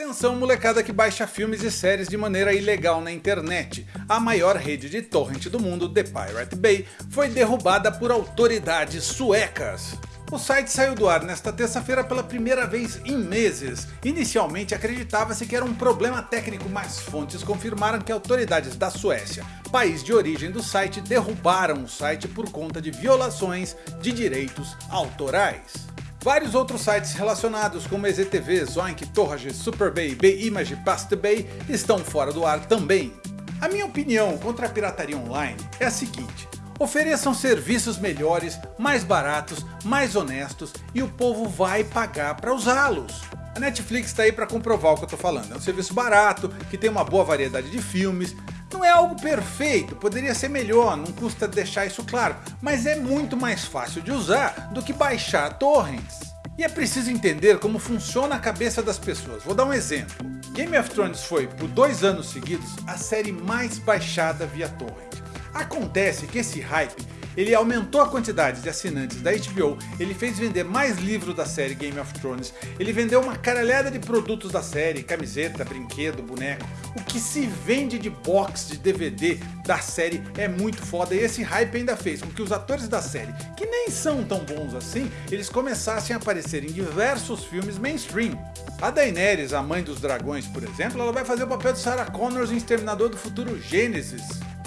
Atenção molecada que baixa filmes e séries de maneira ilegal na internet. A maior rede de torrent do mundo, The Pirate Bay, foi derrubada por autoridades suecas. O site saiu do ar nesta terça-feira pela primeira vez em meses. Inicialmente acreditava-se que era um problema técnico, mas fontes confirmaram que autoridades da Suécia, país de origem do site, derrubaram o site por conta de violações de direitos autorais. Vários outros sites relacionados como EZTV, Zoink, Torrage, Superbay, Bayimage e Pastebay estão fora do ar também. A minha opinião contra a pirataria online é a seguinte, ofereçam serviços melhores, mais baratos, mais honestos e o povo vai pagar para usá-los. A Netflix está aí para comprovar o que eu estou falando, é um serviço barato, que tem uma boa variedade de filmes, não é algo perfeito, poderia ser melhor, não custa deixar isso claro, mas é muito mais fácil de usar do que baixar torrents. E é preciso entender como funciona a cabeça das pessoas. Vou dar um exemplo. Game of Thrones foi, por dois anos seguidos, a série mais baixada via torrent. Acontece que esse hype ele aumentou a quantidade de assinantes da HBO, ele fez vender mais livros da série Game of Thrones, ele vendeu uma caralhada de produtos da série, camiseta, brinquedo, boneco. O que se vende de box de DVD da série é muito foda e esse hype ainda fez com que os atores da série, que nem são tão bons assim, eles começassem a aparecer em diversos filmes mainstream. A Daenerys, a mãe dos dragões, por exemplo, ela vai fazer o papel de Sarah Connors em Exterminador do Futuro Gênesis.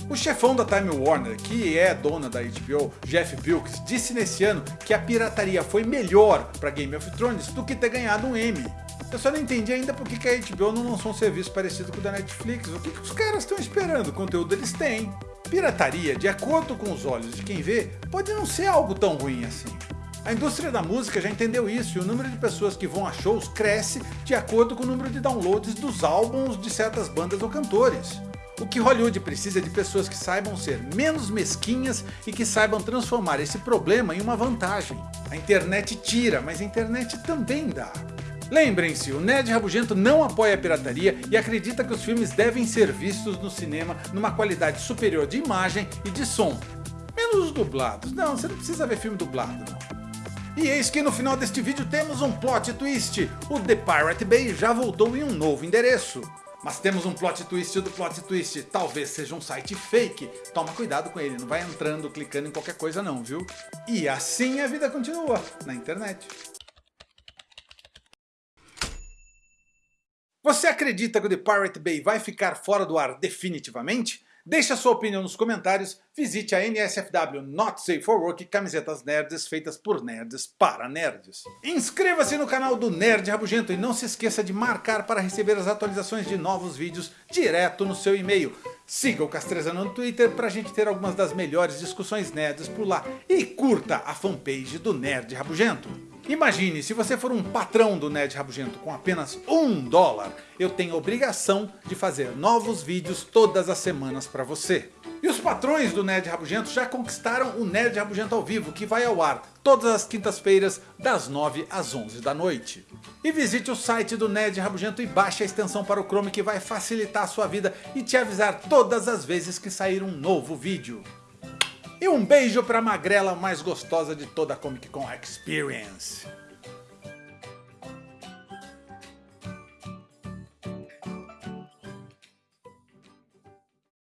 O chefão da Time Warner, que é dona da HBO, Jeff Wilkes, disse nesse ano que a pirataria foi melhor para Game of Thrones do que ter ganhado um Emmy. Eu só não entendi ainda por que a HBO não lançou um serviço parecido com o da Netflix. O que, que os caras estão esperando? O conteúdo eles têm. Pirataria, de acordo com os olhos de quem vê, pode não ser algo tão ruim assim. A indústria da música já entendeu isso e o número de pessoas que vão a shows cresce de acordo com o número de downloads dos álbuns de certas bandas ou cantores. O que Hollywood precisa é de pessoas que saibam ser menos mesquinhas e que saibam transformar esse problema em uma vantagem. A internet tira, mas a internet também dá. Lembrem-se, o Nerd Rabugento não apoia a pirataria e acredita que os filmes devem ser vistos no cinema numa qualidade superior de imagem e de som. Menos os dublados, não, você não precisa ver filme dublado não. E eis que no final deste vídeo temos um plot twist, o The Pirate Bay já voltou em um novo endereço. Mas temos um plot twist do plot twist, talvez seja um site fake. Toma cuidado com ele, não vai entrando, clicando em qualquer coisa não, viu? E assim a vida continua, na internet. Você acredita que o The Pirate Bay vai ficar fora do ar definitivamente? Deixe a sua opinião nos comentários, visite a NSFW Not Safe for Work camisetas nerds feitas por nerds para nerds. Inscreva-se no canal do Nerd Rabugento e não se esqueça de marcar para receber as atualizações de novos vídeos direto no seu e-mail. Siga o Castrezano no Twitter para a gente ter algumas das melhores discussões nerds por lá e curta a fanpage do Nerd Rabugento. Imagine, se você for um patrão do Nerd Rabugento com apenas um dólar, eu tenho obrigação de fazer novos vídeos todas as semanas para você. E os patrões do Nerd Rabugento já conquistaram o Nerd Rabugento ao vivo, que vai ao ar todas as quintas-feiras, das 9 às 11 da noite. E visite o site do Nerd Rabugento e baixe a extensão para o Chrome que vai facilitar a sua vida e te avisar todas as vezes que sair um novo vídeo. E um beijo para a magrela mais gostosa de toda a Comic Con Experience.